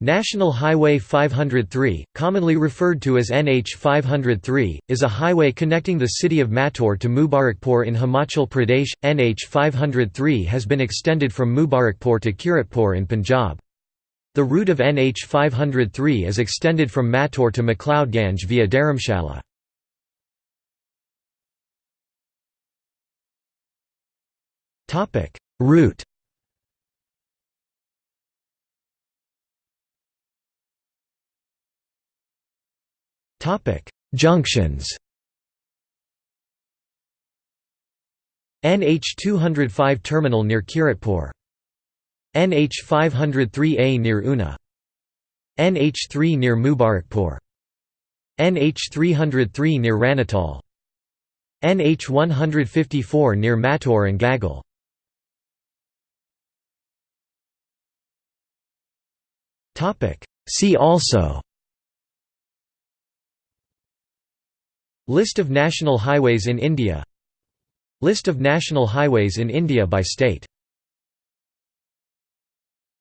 National Highway 503, commonly referred to as NH 503, is a highway connecting the city of Mathur to Mubarakpur in Himachal Pradesh. NH 503 has been extended from Mubarakpur to Kiratpur in Punjab. The route of NH 503 is extended from Mathur to McLeodganj via Dharamshala. Route Junctions. NH 205 terminal near Kiratpur. NH 503A near Una. NH 3 near Mubarakpur. NH 303 near Ranital NH 154 near Mator and Gagal. See also List of national highways in India. List of national highways in India by state